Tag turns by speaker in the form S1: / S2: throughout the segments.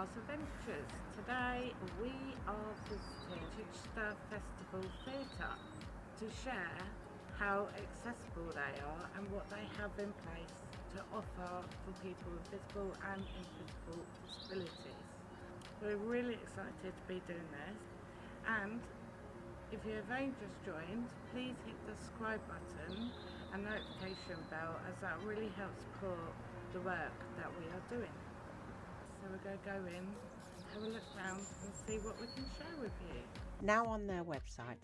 S1: Adventures. Today we are visiting Chichester Festival Theatre to share how accessible they are and what they have in place to offer for people with visible and invisible disabilities. We're really excited to be doing this and if you have only just joined, please hit the subscribe button and notification bell as that really helps support the work that we are doing. So we're going to go in, have a look around and see what we can share with you.
S2: Now on their website,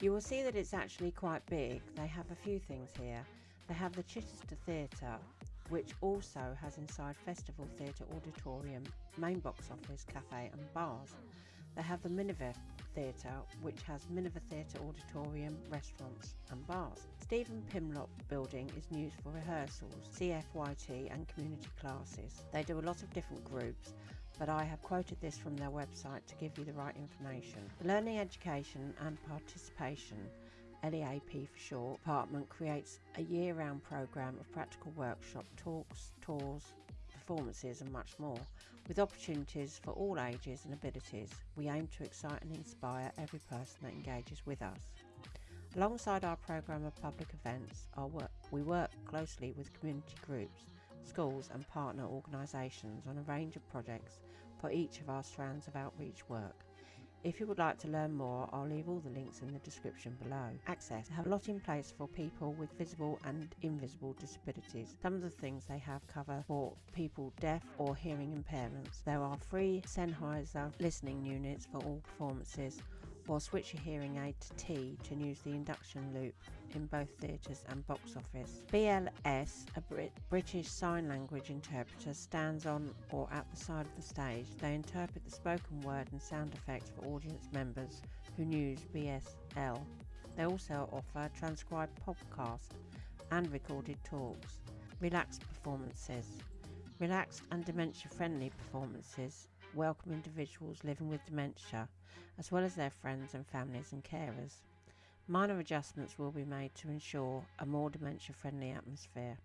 S2: you will see that it's actually quite big. They have a few things here. They have the Chichester Theatre, which also has inside Festival Theatre Auditorium, main box office, cafe and bars. They have the Minerva Theatre, which has Minerva Theatre Auditorium, restaurants and bars. Stephen Pimlott Building is used for rehearsals, CFYT and community classes. They do a lot of different groups, but I have quoted this from their website to give you the right information. The Learning Education and Participation LEAP for short, department creates a year-round programme of practical workshop talks, tours, performances and much more. With opportunities for all ages and abilities, we aim to excite and inspire every person that engages with us. Alongside our programme of public events, work, we work closely with community groups, schools and partner organisations on a range of projects for each of our strands of outreach work. If you would like to learn more, I'll leave all the links in the description below. Access have a lot in place for people with visible and invisible disabilities. Some of the things they have cover for people deaf or hearing impairments. There are free Sennheiser listening units for all performances or switch your hearing aid to T to use the induction loop in both theatres and box office. BLS, a Brit British Sign Language interpreter, stands on or at the side of the stage. They interpret the spoken word and sound effects for audience members who use BSL. They also offer transcribed podcasts and recorded talks. Relaxed performances. Relaxed and dementia friendly performances welcome individuals living with dementia, as well as their friends and families and carers. Minor adjustments will be made to ensure a more dementia friendly atmosphere.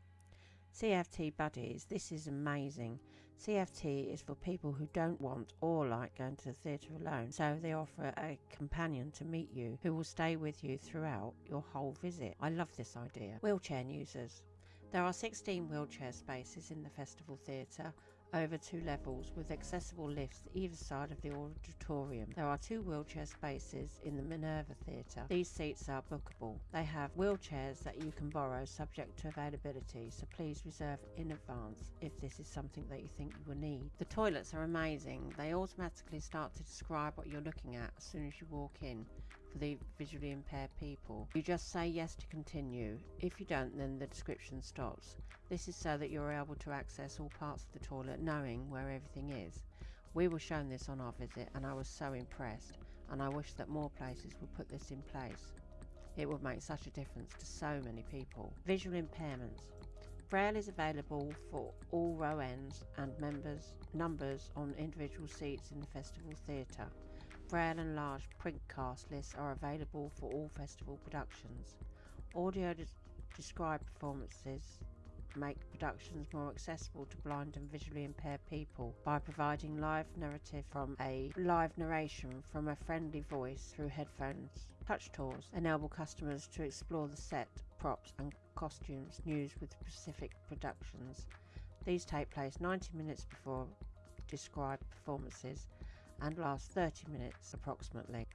S2: CFT Buddies, this is amazing. CFT is for people who don't want or like going to the theatre alone, so they offer a companion to meet you who will stay with you throughout your whole visit. I love this idea. Wheelchair users. There are 16 wheelchair spaces in the Festival Theatre over two levels with accessible lifts either side of the auditorium. There are two wheelchair spaces in the Minerva Theatre. These seats are bookable. They have wheelchairs that you can borrow subject to availability, so please reserve in advance if this is something that you think you will need. The toilets are amazing. They automatically start to describe what you're looking at as soon as you walk in for the visually impaired people. You just say yes to continue. If you don't, then the description stops. This is so that you're able to access all parts of the toilet knowing where everything is. We were shown this on our visit and I was so impressed and I wish that more places would put this in place. It would make such a difference to so many people. Visual impairments. Braille is available for all row ends and members numbers on individual seats in the festival theatre. Braille and large print cast lists are available for all festival productions. Audio described performances make productions more accessible to blind and visually impaired people by providing live narrative from a live narration from a friendly voice through headphones. Touch tours enable customers to explore the set, props and costumes used with specific productions. These take place 90 minutes before described performances and last 30 minutes approximately.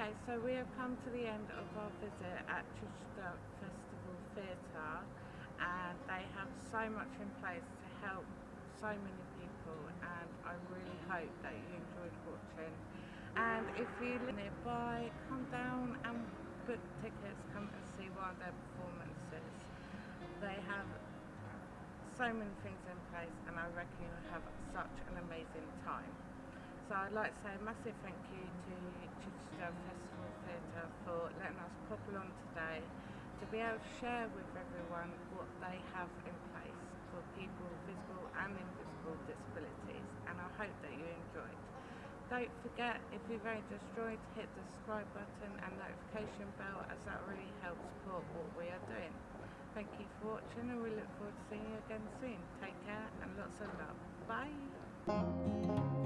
S1: Okay, so we have come to the end of our visit at Chichester Festival Theatre and they have so much in place to help so many people and I really hope that you enjoyed watching and if you live nearby come down and book tickets come and see one of their performances they have so many things in place, and I reckon you'll have such an amazing time. So I'd like to say a massive thank you to Festival Theatre for letting us pop along today to be able to share with everyone what they have in place for people with visible and invisible disabilities and I hope that you enjoyed. Don't forget if you've only just joined hit the subscribe button and notification bell as that really helps support what we are doing. Thank you for watching and we look forward to seeing you again soon. Take care and lots of love. Bye.